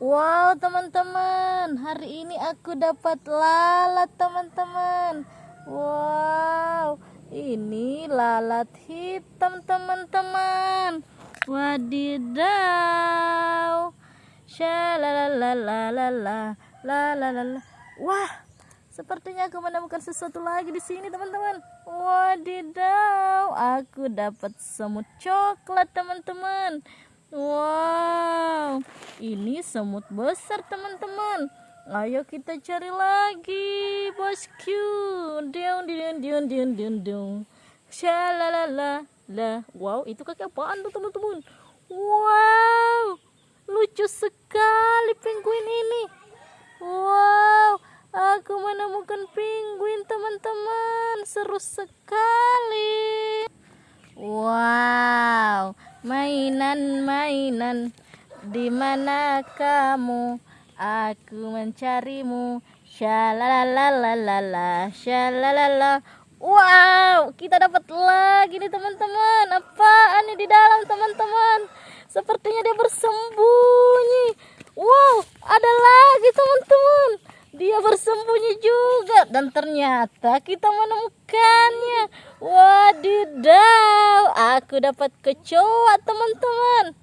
Wow teman-teman. Hari ini aku dapat lalat teman-teman. Wow Ini lalat hitam teman-teman. Wadidaw. Shalalalalala Lalalala. Wah Sepertinya aku menemukan sesuatu lagi di sini teman-teman. Wadidaw Aku dapat semut coklat teman-teman Wow, ini semut besar teman-teman. Ayo kita cari lagi, bosku. Diung diung diung diung diung diung. Shalalala lah. Wow, itu kaki apaan tuh teman-teman? Wow, lucu sekali penguin ini. Wow, aku menemukan penguin teman-teman. Seru sekali. Wow mainan-mainan di mana kamu? Aku mencarimu. Shalalalala shalalala. Wow kita dapat lagi nih teman-teman. Apaan nih di dalam teman-teman? Sepertinya dia bersembunyi wow ada lagi teman-teman dia bersembunyi juga. Dan ternyata kita menemukannya. Wadidaw aku dapat kecoa teman-teman.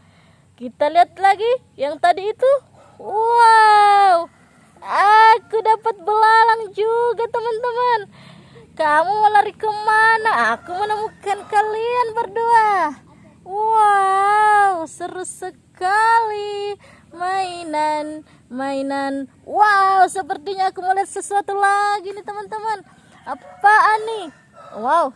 Kita lihat lagi yang tadi itu. Wow aku dapat belalang juga teman-teman. Kamu mau lari ke mana? Aku menemukan kalian berdua. Wow seru sekali mainan. Wow sepertinya aku melihat sesuatu lagi nih teman-teman. Apaan nih? Wow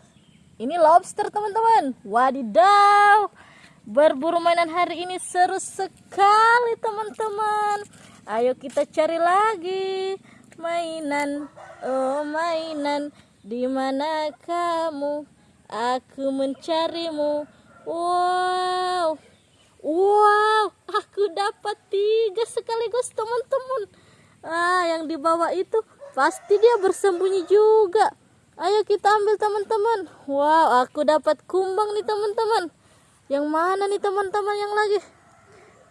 ini lobster teman-teman. Wadidaw. Berburu mainan hari ini seru sekali teman-teman. Ayo kita cari lagi mainan. Oh mainan. Di mana kamu? Aku mencarimu. Wow. Wow, aku dapat tiga sekaligus teman-teman. Ah, yang di bawah itu pasti dia bersembunyi juga. Ayo kita ambil teman-teman. Wow, aku dapat kumbang nih teman-teman. Yang mana nih teman-teman yang lagi?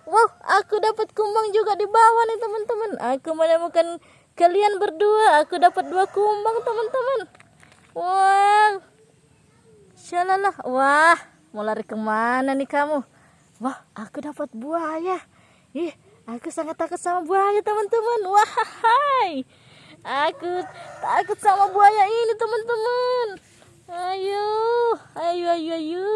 Wow, aku dapat kumbang juga di bawah nih teman-teman. Aku menemukan kalian berdua. Aku dapat dua kumbang teman-teman. Wow. Shalalah. Wah, mau lari ke mana nih kamu? Wah, aku dapat buaya. Ih, aku sangat takut sama buaya, teman-teman. Wahai. Aku takut sama buaya ini, teman-teman. Ayo, ayo, ayo, ayo.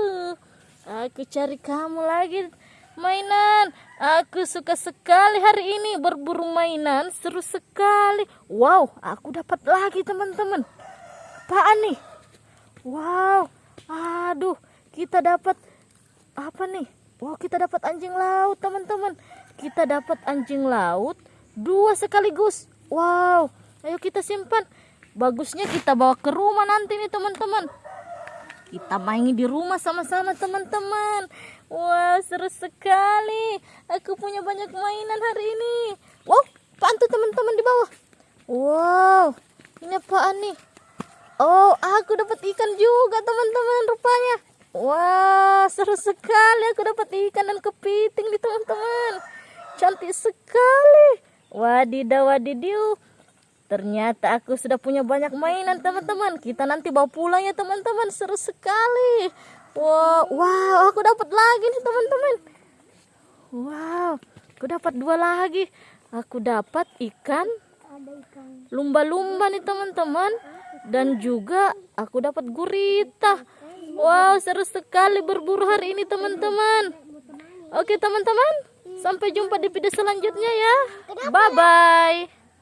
Aku cari kamu lagi mainan. Aku suka sekali hari ini berburu mainan, seru sekali. Wow, aku dapat lagi, teman-teman. Apaan nih? Wow. Aduh, kita dapat apa nih? Wow, kita dapat anjing laut, teman-teman. Kita dapat anjing laut dua sekaligus. Wow, ayo kita simpan. Bagusnya kita bawa ke rumah nanti nih, teman-teman. Kita main di rumah sama-sama, teman-teman. Wow, seru sekali. Aku punya banyak mainan hari ini. Wow, pantu teman-teman di bawah. Wow, ini apaan nih? Oh, aku dapat ikan juga, teman-teman, rupanya. Wah, seru sekali aku dapat ikan dan kepiting di teman-teman. Cantik sekali. Wadidaw wadidiu. Ternyata aku sudah punya banyak mainan teman-teman. Kita nanti bawa pulang ya teman-teman. Seru sekali. Wow, wow, aku dapat lagi nih teman-teman. Wow, aku dapat dua lagi. Aku dapat ikan lumba-lumba nih teman-teman. Dan juga aku dapat gurita. Wow, seru sekali berburu hari ini teman-teman. Oke teman-teman, sampai jumpa di video selanjutnya ya. Bye-bye.